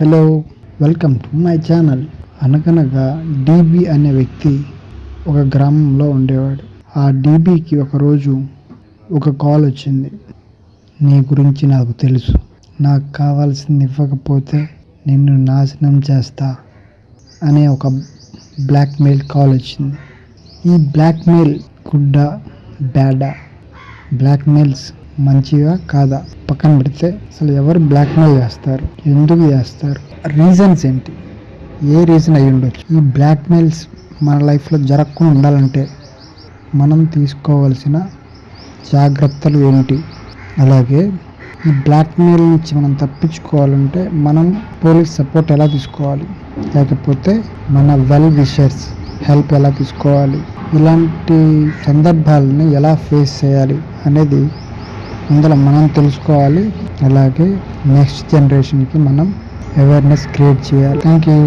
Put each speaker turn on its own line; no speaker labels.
Hello welcome to my channel అనగనగా DB అనే వ్యక్తి ఒక గ్రామంలో ఉండేవాడు. ఆ డీబీకి ఒకరోజు ఒక కాల్ వచ్చింది. నీ గురించి నాకు తెలుసు. నాకు కావాల్సింది ఇవ్వకపోతే నిన్ను నాశనం చేస్తా అనే ఒక బ్లాక్మెయిల్ కాల్ వచ్చింది. ఈ బ్లాక్మెయిల్ గుడ్డా బ్యాడా బ్లాక్మెయిల్స్ మంచిగా కాదా? పక్కన పెడితే అసలు ఎవరు బ్లాక్మెయిల్ చేస్తారు? ఎందుకు చేస్తారు? రీజన్స్ ఏంటి? ఏ రీజన్ అయి ఉండొచ్చు? ఈ బ్లాక్మెయిల్స్ మన లైఫ్లో జరగకుండా ఉండాలంటే మనం తీసుకోవాల్సిన జాగ్రత్తలు ఏంటి? అలాగే ఈ బ్లాక్మెయిల్ నుంచి మనం తప్పించుకోవాలంటే మనం పోలీస్ సపోర్ట్ ఎలా తీసుకోవాలి? లేకపోతే మన వెల్ విషర్స్ హెల్ప్ ఎలా తీసుకోవాలి? ఇలాంటి సందర్భాలని ఎలా ఫేస్ చేయాలి అనేది అందులో మనం తెలుసుకోవాలి. అలాగే నెక్స్ట్ జనరేషన్కి మనం అవేర్నెస్ క్రియేట్ చేయాలి. Thank you